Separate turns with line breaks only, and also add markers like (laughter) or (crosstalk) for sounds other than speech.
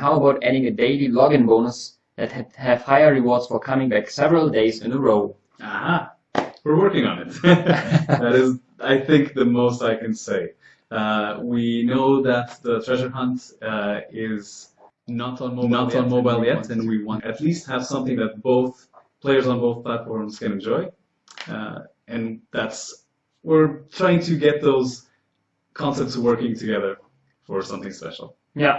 how about adding a daily login bonus that had have higher rewards for coming back several days in a row?
Aha, we're working on it. (laughs) that is, I think, the most I can say. Uh, we know that the treasure hunt uh, is
Not on mobile
not
yet.
on mobile
and we
yet,
want-
and we want at least have something that both players on both platforms can enjoy. Uh, and that's we're trying to get those concepts working together for something special.
Yeah,